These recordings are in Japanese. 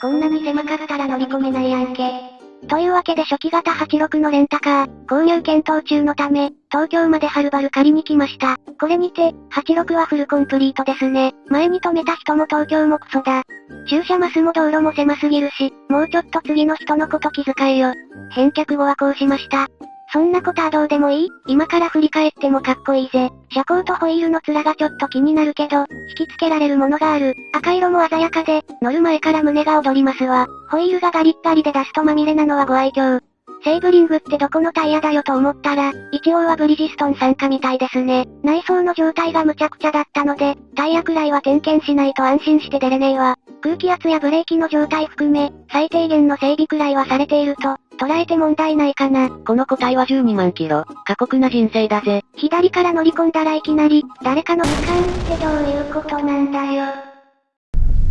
こんなに狭かったら乗り込めないやんけ。というわけで初期型86のレンタカー、購入検討中のため、東京まではるばる借りに来ました。これにて、86はフルコンプリートですね。前に止めた人も東京もクソだ。駐車マスも道路も狭すぎるし、もうちょっと次の人のこと気遣えよ。返却後はこうしました。そんなことはどうでもいい？今から振り返ってもかっこいいぜ。車高とホイールの面がちょっと気になるけど、引き付けられるものがある。赤色も鮮やかで、乗る前から胸が躍りますわ。ホイールがガリッガリでダストまみれなのはご愛嬌。セーブリングってどこのタイヤだよと思ったら、一応はブリヂストン参加みたいですね。内装の状態が無茶苦茶だったので、タイヤくらいは点検しないと安心して出れねえわ。空気圧やブレーキの状態含め、最低限の整備くらいはされていると、捉えて問題ないかな。この個体は12万キロ。過酷な人生だぜ。左から乗り込んだらいきなり、誰かの時間ってどういうことなんだよ。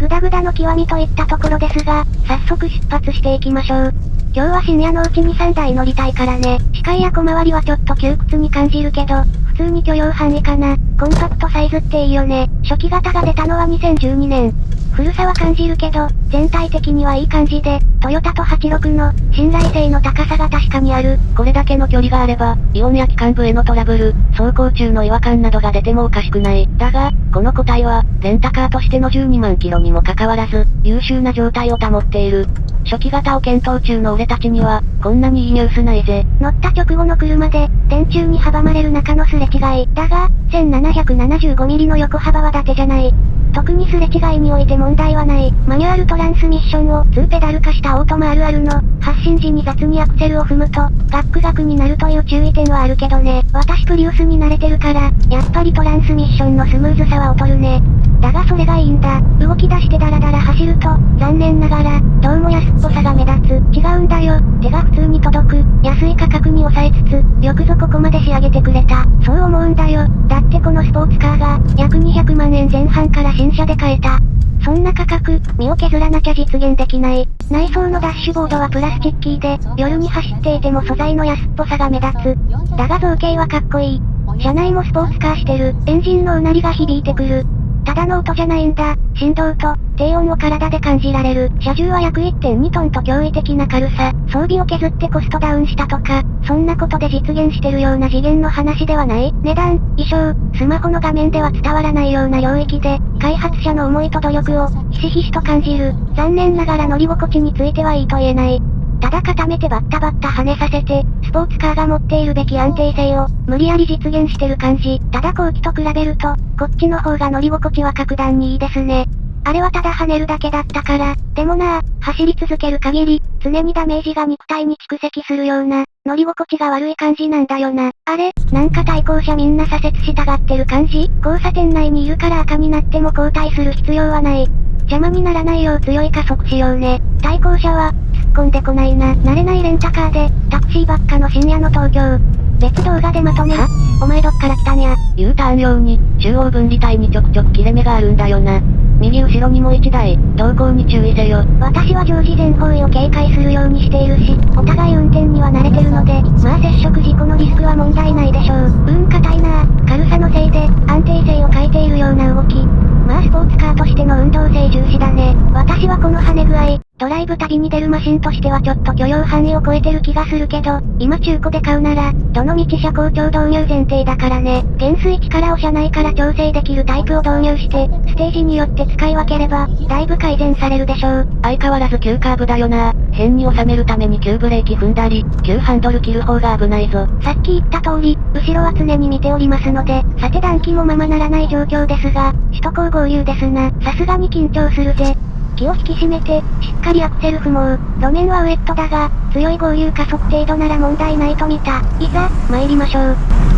グダグダの極みといったところですが、早速出発していきましょう。今日は深夜のうちに3台乗りたいからね。視界や小回りはちょっと窮屈に感じるけど、普通に許容範囲かな。コンパクトサイズっていいよね。初期型が出たのは2012年。古さは感じるけど、全体的にはいい感じで、トヨタと86の信頼性の高さが確かにある。これだけの距離があれば、イオンや機関部へのトラブル、走行中の違和感などが出てもおかしくない。だが、この個体は、レンタカーとしての12万キロにもかかわらず、優秀な状態を保っている。初期型を検討中の俺たちには、こんなにいいニュースないぜ。乗った直後の車で、電柱に阻まれる中のすれ違い。だが、1775ミリの横幅は伊達じゃない。特にすれ違いにおいて問題はない。マニュアルトランスミッションを2ペダル化したオートマあるあるの、発進時に雑にアクセルを踏むと、ガックガクになるという注意点はあるけどね。私プリウスに慣れてるから、やっぱりトランスミッションのスムーズさは劣るね。だがそれがいいんだ。動き出してダラダラ走ると、残念ながら、どうも安っぽさが目立つ。違うんだよ。手が普通に届く。安い価格に抑えつつ、よくぞここまで仕上げてくれた。そう思うんだよ。だってこのスポーツカーが、約200万円前半から新車で買えた。そんな価格、身を削らなきゃ実現できない。内装のダッシュボードはプラスチッキーで、夜に走っていても素材の安っぽさが目立つ。だが造形はかっこいい。車内もスポーツカーしてる。エンジンのうなりが響いてくる。ただの音じゃないんだ。振動と、低音を体で感じられる。車重は約1.2トンと驚異的な軽さ。装備を削ってコストダウンしたとか、そんなことで実現してるような次元の話ではない。値段、衣装、スマホの画面では伝わらないような領域で、開発者の思いと努力を、ひしひしと感じる。残念ながら乗り心地についてはいいと言えない。ただ固めてバッタバッタ跳ねさせて、スポーツカーが持っているべき安定性を、無理やり実現してる感じ。ただ後期と比べると、こっちの方が乗り心地は格段にいいですね。あれはただ跳ねるだけだったから、でもなぁ走り続ける限り、常にダメージが肉体に蓄積するような、乗り心地が悪い感じなんだよな。あれなんか対向車みんな左折したがってる感じ？交差点内にいるから赤になっても交代する必要はない。邪魔にならないよう強い加速しようね。対向車は、突っ込んでこないな。慣れないレンタカーで、タクシーばっかの深夜の東京。別動画でまとめ。お前どっから来たんや。U ターン用に、中央分離帯にちょくちょく切れ目があるんだよな。右後ろにも1台、動向に注意せよ。私は常時全方位を警戒するようにしているし、お互い運転には慣れてるので、まあ接触事故のリスクは問題ないでしょう。うん硬いな軽さのせいで、安定性を欠いているような動き。スポーツカーとしての運動性重視だね。私はこの跳ね具合、ドライブ旅に出るマシンとしてはちょっと許容範囲を超えてる気がするけど、今中古で買うなら、どの道車高調導入前提だからね。減衰力を車内から調整できるタイプを導入して、ステージによって使い分ければ、だいぶ改善されるでしょう。相変わらず急カーブだよな変に収めるために急ブレーキ踏んだり、急ハンドル切る方が危ないぞ。さっき言った通り、後ろは常に見ておりますので、さて暖気もままならない状況ですが、首都高合流ですな。さすがに緊張するぜ。気を引き締めて、しっかりアクセル踏もう。路面はウェットだが、強い合流加速程度なら問題ないと見た。いざ、参りましょう。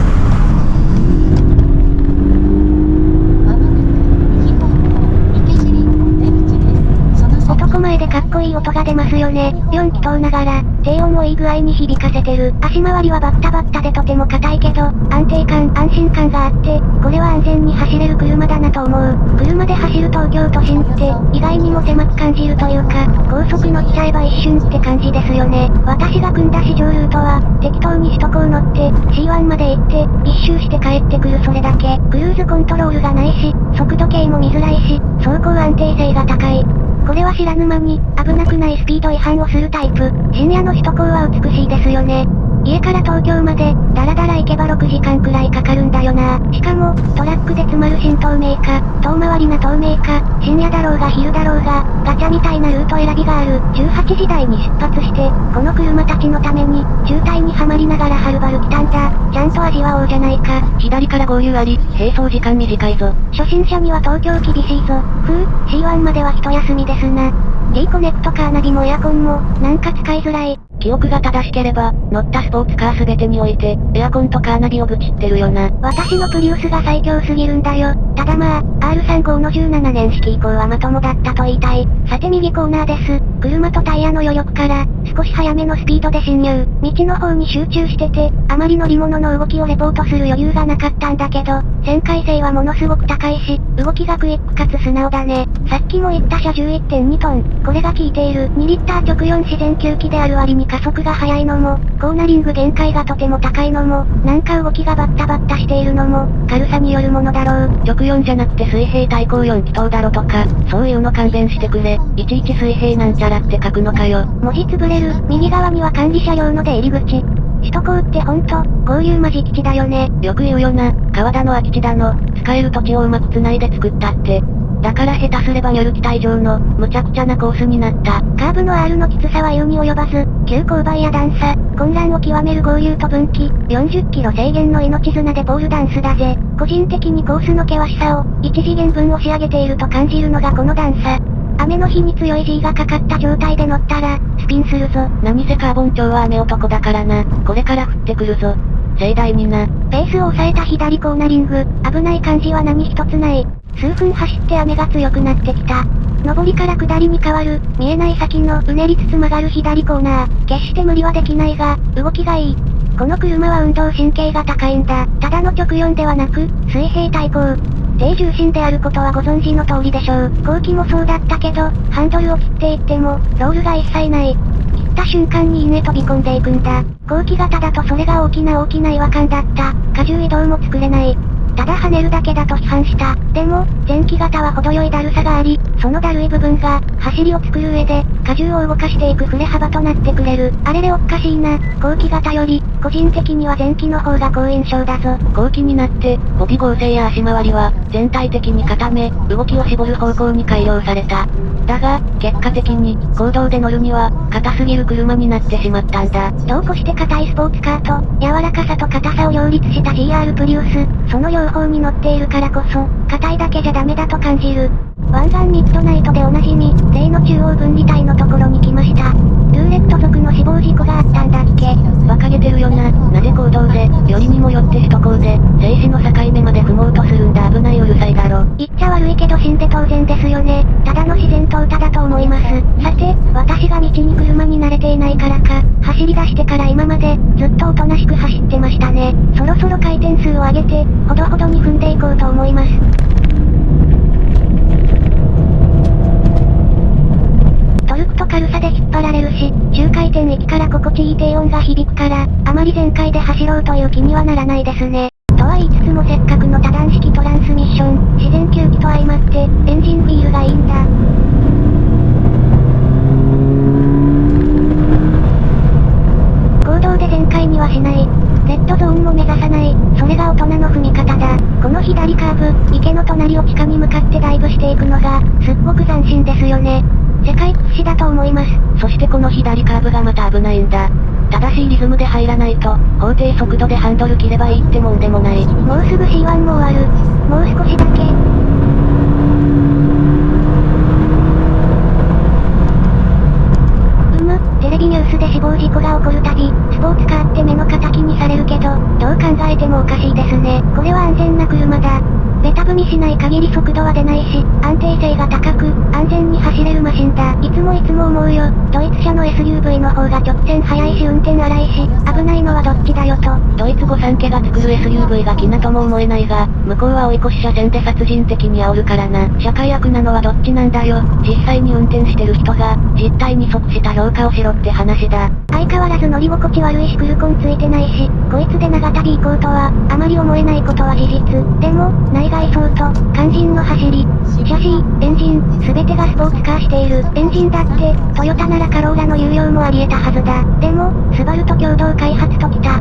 でかっこいい音が出ますよね。4気筒ながら、低音をいい具合に響かせてる。足回りはバッタバッタでとても硬いけど、安定感、安心感があって、これは安全に走れる車だなと思う。車で走る東京都心って、意外にも狭く感じるというか、高速乗っちゃえば一瞬って感じですよね。私が組んだ市場ルートは、適当に首都高乗って、C1 まで行って、一周して帰ってくるそれだけ。クルーズコントロールがないし、速度計も見づらいし、走行安定性が高い。これは知らぬ間に、危なくないスピード違反をするタイプ。深夜の首都高は美しいですよね。家から東京まで、だらだら行けば6時間くらいかかるんだよな。しかも、トラックで詰まる新東名か、遠回りな東名か、深夜だろうが昼だろうが、ガチャみたいなルート選びがある。18時台に出発して、この車たちのために、渋滞にはまりながらはるばる来たんだ。ちゃんと味わおうじゃないか。左から合流あり、並走時間短いぞ。初心者には東京厳しいぞ。ふう、C1 までは一休みですな。D コネクトカーナビもエアコンも、なんか使いづらい。記憶が正しければ、乗ったスポーツカーすべてにおいて、エアコンとカーナビを愚痴ってるよな。私のプリウスが最強すぎるんだよ。ただまあ、R35 の17年式以降はまともだったと言いたい。さて右コーナーです。車とタイヤの余力から、少し早めのスピードで進入。道の方に集中してて、あまり乗り物の動きをレポートする余裕がなかったんだけど、旋回性はものすごく高いし、動きがクイックかつ素直だね。さっきも言った車11.2トン。これが効いている。2リッター直4自然吸気である割に加速が速いのも、コーナリング限界がとても高いのも、なんか動きがバッタバッタしているのも、軽さによるものだろう。直4じゃなくて水平対向4気筒だろとか、そういうの勘弁してくれ。いちいち水平なんちゃらって書くのかよ。文字潰れる。右側には管理車両の出入り口。首都高ってほんと、合流間敷地だよね。よく言うよな、川田の空き地だの、使える土地をうまく繋いで作ったって。だから下手すればニョル機体上の、無茶苦茶なコースになった。カーブの R のきつさは言うに及ばず、急勾配や段差、混乱を極める合流と分岐、40キロ制限の命綱でポールダンスだぜ。個人的にコースの険しさを、1次元分押し上げていると感じるのがこの段差。雨の日に強い G がかかった状態で乗ったら、スピンするぞ。何せカーボン調は雨男だからな。これから降ってくるぞ。盛大にな。ペースを抑えた左コーナリング、危ない感じは何一つない。数分走って雨が強くなってきた。上りから下りに変わる、見えない先のうねりつつ曲がる左コーナー。決して無理はできないが、動きがいい。この車は運動神経が高いんだ。ただの直4ではなく、水平対向。低重心であることはご存知の通りでしょう。後期もそうだったけど、ハンドルを切っていっても、ロールが一切ない。切った瞬間に稲飛び込んでいくんだ。後期型だとそれが大きな大きな違和感だった。荷重移動も作れない。ただ跳ねるだけだと批判した。でも、前期型は程よいだるさがあり、そのだるい部分が、走りを作る上で、荷重を動かしていく振れ幅となってくれる。あれれおっかしいな。後期型より、個人的には前期の方が好印象だぞ。後期になって、ボディ合成や足回りは、全体的に固め、動きを絞る方向に改良された。だが、結果的に、行動で乗るには、硬すぎる車になってしまったんだ。どうこして硬いスポーツカーと、柔らかさと硬さを両立した GR プリウス、その両方に乗っているからこそ、硬いだけじゃダメだと感じる。湾岸ミッドナイトでおなじみ、例の中央分離帯のところに来ました。ルーレット族の死亡事故があったんだっけ馬鹿げてるよな。なぜ行動で、よりにもよって首都高で、静止の境目まで踏もうとするんだ危ないうるさいだろ。言っちゃ悪いけど死んで当然ですよね。ただの自然淘汰だと思います。さて、私が道に車に慣れていないからか、走り出してから今まで、ずっとおとなしく走ってましたね。そろそろ回転数を上げて、ほどほどに踏んでいこうと思います。軽さで引っ張られるし、周回転域から心地いい低音が響くから、あまり全開で走ろうという気にはならないですね。とは言いつつもせっかくの多段式トランスミッション、自然吸気と相まって、エンジンフィールがいいんだ。行動で全開にはしない。レッドゾーンも目指さない。それが大人の踏み方だ。この左カーブ、池の隣を地下に向かってダイブしていくのが、すっごく斬新ですよね。世界屈指だと思います。そしてこの左カーブがまた危ないんだ。正しいリズムで入らないと、法定速度でハンドル切ればいいってもんでもない。もうすぐ C1 も終わる。もう少しだけ。うむ、テレビニュースで死亡事故が起こるたび、スポーツカーって目の敵にされるけど、どう考えてもおかしいですね。これは安全な車だ。ベタ踏みしない限り速度は出ないし、安定性が高く、安全に走れるマシンだ。いつもいつも思うよ。ドイツ車の SUV の方が直線速いし運転荒いし、危ないのはどっちだよと。ドイツ語三家が作る SUV が気なとも思えないが、向こうは追い越し車線で殺人的に煽るからな。社会悪なのはどっちなんだよ。実際に運転してる人が、実態に即した評価をしろって話だ。相変わらず乗り心地悪いしクルコンついてないし、で長旅行こうとは、あまり思えないことは事実。でも、内外装と、肝心の走り、シャシー、エンジン、すべてがスポーツカーしている。エンジンだって、トヨタならカローラの有用もあり得たはずだ。でも、スバルと共同開発ときた。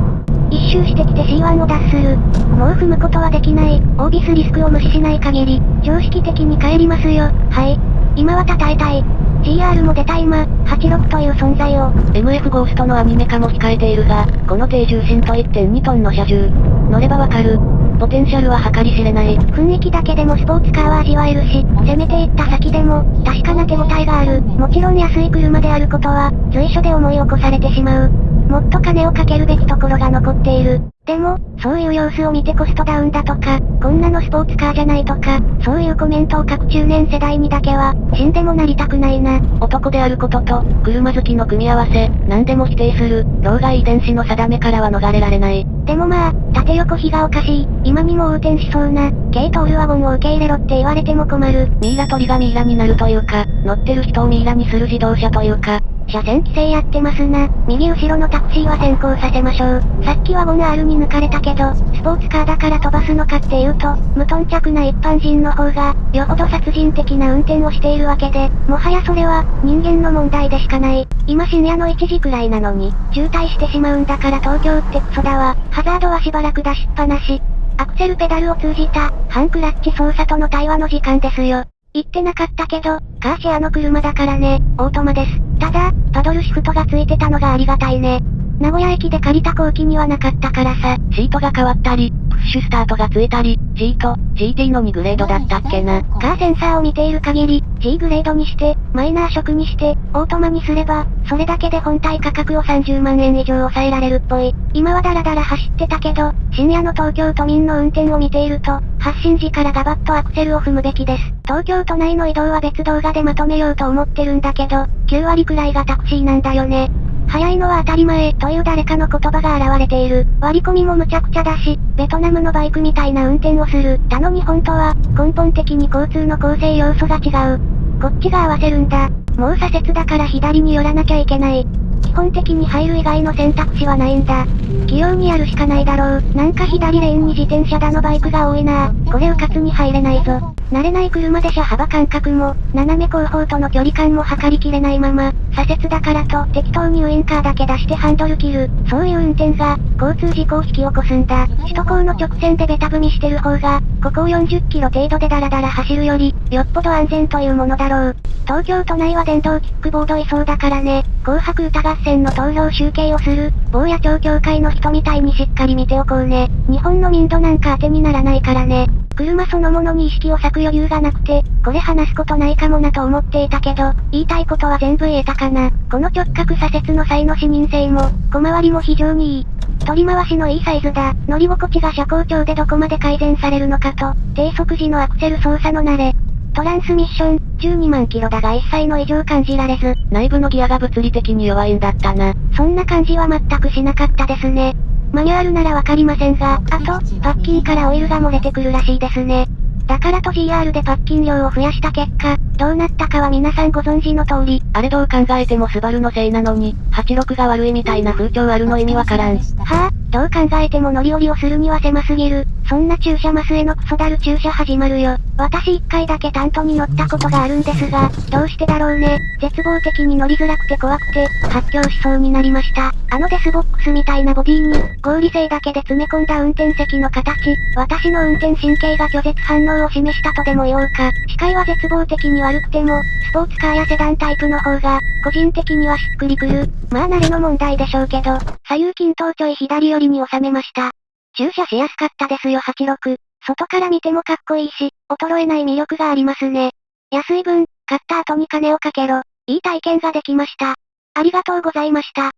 一周してきて C1 を脱する。もう踏むことはできない。オービスリスクを無視しない限り、常識的に帰りますよ。はい。今は称えたい。GR も出た今、86という存在を。MF ゴーストのアニメ化も控えているが、この低重心と1.2トンの車重。乗ればわかる。ポテンシャルは計り知れない。雰囲気だけでもスポーツカーは味わえるし、攻めていった先でも、確かな手応えがある。もちろん安い車であることは、随所で思い起こされてしまう。もっと金をかけるべきところが残っている。でも、そういう様子を見てコストダウンだとか、こんなのスポーツカーじゃないとか、そういうコメントを書く中年世代にだけは、死んでもなりたくないな。男であることと、車好きの組み合わせ、何でも否定する、老害遺伝子の定めからは逃れられない。でもまあ、縦横比がおかしい、今にも横転しそうな、軽トールワゴンを受け入れろって言われても困る。ミイラ取りがミイラになるというか、乗ってる人をミイラにする自動車というか、車線規制やってますな。右後ろのタクシーは先行させましょう。さっきワゴン R に抜かれたけど、スポーツカーだから飛ばすのかっていうと、無頓着な一般人の方が、よほど殺人的な運転をしているわけで、もはやそれは、人間の問題でしかない。今深夜の1時くらいなのに、渋滞してしまうんだから東京ってクソだわ。ハザードはしばらく出しっぱなし。アクセルペダルを通じた、ハンクラッチ操作との対話の時間ですよ。言ってなかったけど、カーシェアの車だからね、オートマです。ただ、パドルシフトがついてたのがありがたいね。名古屋駅で借りた後期にはなかったからさ。シートが変わったり、プッシュスタートがついたり、G と GT の2グレードだったっけな。カーセンサーを見ている限り、G グレードにして、マイナー色にして、オートマにすれば、それだけで本体価格を30万円以上抑えられるっぽい。今はダラダラ走ってたけど、深夜の東京都民の運転を見ていると、発進時からガバッとアクセルを踏むべきです。東京都内の移動は別動画でまとめようと思ってるんだけど、9割くらいがタクシーなんだよね。早いのは当たり前、という誰かの言葉が現れている。割り込みも無茶苦茶だし、ベトナムのバイクみたいな運転をする。他の日本とは、根本的に交通の構成要素が違う。こっちが合わせるんだ。もう左折だから左に寄らなきゃいけない。基本的に入る以外の選択肢はないんだ。器用にやるしかないだろう。なんか左レーンに自転車だのバイクが多いなこれうかつに入れないぞ。慣れない車で車幅感覚も、斜め後方との距離感も測りきれないまま、左折だからと適当にウインカーだけ出してハンドル切る。そういう運転が、交通事故を引き起こすんだ。首都高の直線でベタ踏みしてる方が、ここを40キロ程度でダラダラ走るより、よっぽど安全というものだろう。東京都内は電動キックボードいそうだからね。紅白歌合戦の投票集計をする、坊や町協会の人みたいにしっかり見ておこうね。日本の民度なんか当てにならないからね。車そのものに意識を割く余裕がなくて、これ話すことないかもなと思っていたけど、言いたいことは全部言えたかな。この直角左折の際の視認性も、小回りも非常にいい。取り回しのいいサイズだ。乗り心地が車高調でどこまで改善されるのかと、低速時のアクセル操作の慣れ。トランスミッション、12万キロだが一切の異常感じられず。内部のギアが物理的に弱いんだったな。そんな感じは全くしなかったですね。マニュアルならわかりませんが、あと、パッキンからオイルが漏れてくるらしいですね。だからと GR でパッキン量を増やした結果、どうなったかは皆さんご存知の通り。あれどう考えてもスバルのせいなのに、86が悪いみたいな風潮あるの意味わからん。はあ、どう考えても乗り降りをするには狭すぎる。そんな駐車マスへのクソだる駐車始まるよ。私一回だけタントに乗ったことがあるんですが、どうしてだろうね。絶望的に乗りづらくて怖くて、発狂しそうになりました。あのデスボックスみたいなボディに、合理性だけで詰め込んだ運転席の形、私の運転神経が拒絶反応を示したとでも言おうか。視界は絶望的に悪くても、スポーツカーやセダンタイプの方が、個人的にはしっくりくる。まあ慣れの問題でしょうけど、左右均等ちょい左寄りに収めました。駐車しやすかったですよ86。外から見てもかっこいいし、衰えない魅力がありますね。安い分、買った後に金をかけろ。いい体験ができました。ありがとうございました。